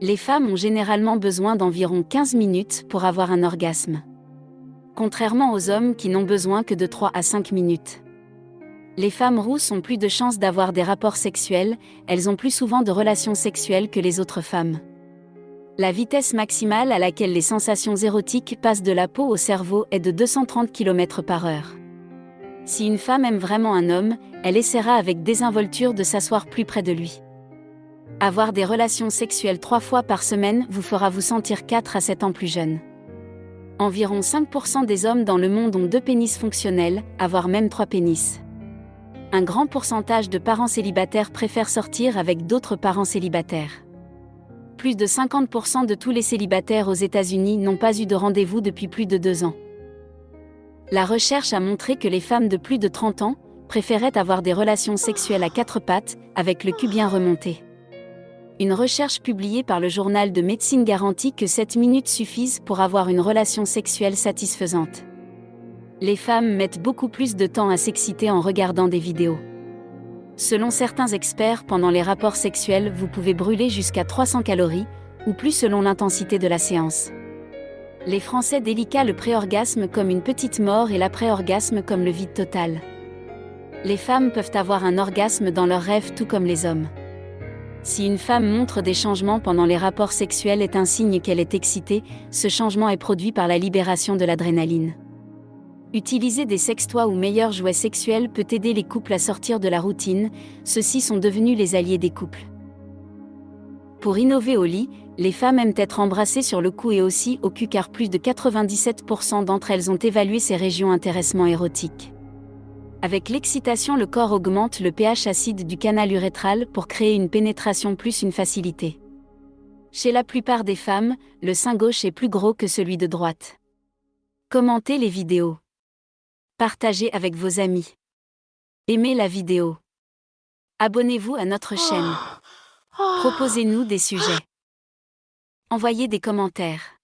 Les femmes ont généralement besoin d'environ 15 minutes pour avoir un orgasme. Contrairement aux hommes qui n'ont besoin que de 3 à 5 minutes. Les femmes rousses ont plus de chances d'avoir des rapports sexuels, elles ont plus souvent de relations sexuelles que les autres femmes. La vitesse maximale à laquelle les sensations érotiques passent de la peau au cerveau est de 230 km par heure. Si une femme aime vraiment un homme, elle essaiera avec désinvolture de s'asseoir plus près de lui. Avoir des relations sexuelles trois fois par semaine vous fera vous sentir 4 à 7 ans plus jeune. Environ 5% des hommes dans le monde ont deux pénis fonctionnels, avoir même trois pénis. Un grand pourcentage de parents célibataires préfèrent sortir avec d'autres parents célibataires. Plus de 50% de tous les célibataires aux États-Unis n'ont pas eu de rendez-vous depuis plus de deux ans. La recherche a montré que les femmes de plus de 30 ans préféraient avoir des relations sexuelles à quatre pattes, avec le cul bien remonté. Une recherche publiée par le journal de médecine garantit que 7 minutes suffisent pour avoir une relation sexuelle satisfaisante. Les femmes mettent beaucoup plus de temps à s'exciter en regardant des vidéos. Selon certains experts, pendant les rapports sexuels, vous pouvez brûler jusqu'à 300 calories, ou plus selon l'intensité de la séance. Les Français délicats le préorgasme comme une petite mort et l'après-orgasme comme le vide total. Les femmes peuvent avoir un orgasme dans leurs rêves tout comme les hommes. Si une femme montre des changements pendant les rapports sexuels est un signe qu'elle est excitée, ce changement est produit par la libération de l'adrénaline. Utiliser des sextoys ou meilleurs jouets sexuels peut aider les couples à sortir de la routine, ceux-ci sont devenus les alliés des couples. Pour innover au lit, les femmes aiment être embrassées sur le cou et aussi au cul car plus de 97% d'entre elles ont évalué ces régions intéressement érotiques. Avec l'excitation, le corps augmente le pH acide du canal urétral pour créer une pénétration plus une facilité. Chez la plupart des femmes, le sein gauche est plus gros que celui de droite. Commentez les vidéos. Partagez avec vos amis. Aimez la vidéo. Abonnez-vous à notre chaîne. Proposez-nous des sujets. Envoyez des commentaires.